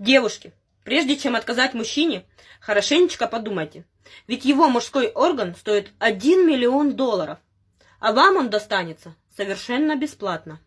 Девушки, прежде чем отказать мужчине, хорошенечко подумайте. Ведь его мужской орган стоит 1 миллион долларов, а вам он достанется совершенно бесплатно.